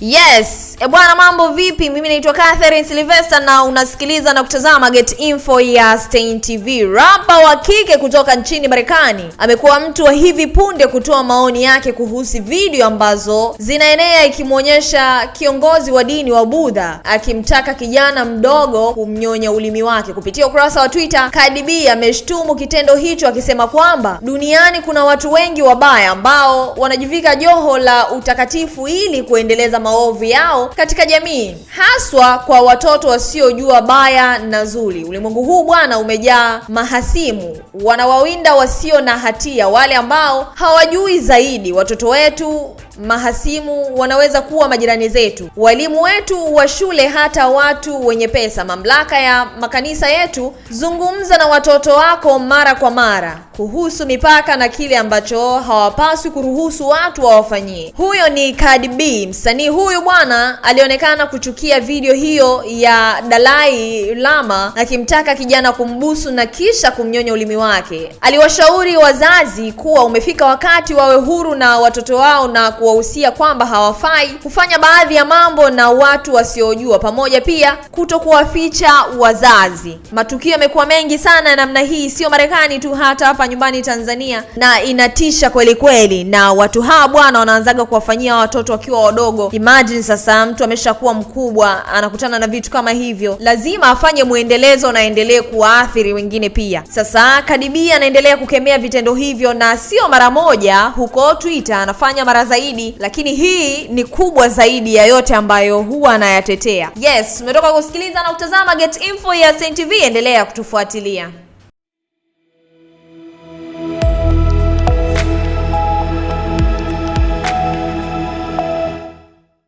Yes, e bwana, mambo vipi? Mimi naitwa Catherine Sylvester na unasikiliza na kutazama Get Info ya Stein TV. Rapa wa kike kutoka nchini Marekani amekuwa mtu wa hivi punde kutoa maoni yake kuhusu video ambazo zinaenea ikimwonyesha kiongozi wa dini wa Budha akimtaka kijana mdogo kumnyonya ulimi wake. Kupitia ukurasa wa Twitter, Cardi B ameshtumu kitendo hicho akisema kwamba duniani kuna watu wengi wabaya ambao wanajivika joho la utakatifu ili kuendeleza maovu yao katika jamii, haswa kwa watoto wasiojua baya na zuri. Ulimwengu huu bwana umejaa mahasimu, wanawawinda wasio na hatia, wale ambao hawajui zaidi. Watoto wetu mahasimu wanaweza kuwa majirani zetu, walimu wetu wa shule, hata watu wenye pesa. Mamlaka ya makanisa yetu, zungumza na watoto wako mara kwa mara kuhusu mipaka na kile ambacho hawapaswi kuruhusu watu wawafanyie. Huyo ni Cardi B. Msanii huyu bwana alionekana kuchukia video hiyo ya Dalai Lama akimtaka kijana kumbusu na kisha kumnyonya ulimi wake. Aliwashauri wazazi kuwa umefika wakati wawe huru na watoto wao na kuwahusia kwamba hawafai kufanya baadhi ya mambo na watu wasiojua, pamoja pia kuto kuwaficha wazazi. Matukio yamekuwa mengi sana namna hii, sio Marekani tu, hata hapa nyumbani Tanzania, na inatisha kweli kweli. Na watu hawa bwana wanaanzaga kuwafanyia watoto wakiwa wadogo. Imagine sasa mtu ameshakuwa mkubwa anakutana na vitu kama hivyo, lazima afanye mwendelezo na aendelee kuwaathiri wengine pia. Sasa B anaendelea kukemea vitendo hivyo, na sio mara moja. Huko Twitter anafanya mara zaidi, lakini hii ni kubwa zaidi ya yote ambayo huwa anayatetea. Yes, umetoka kusikiliza na kutazama Get Info ya Stein TV, endelea kutufuatilia.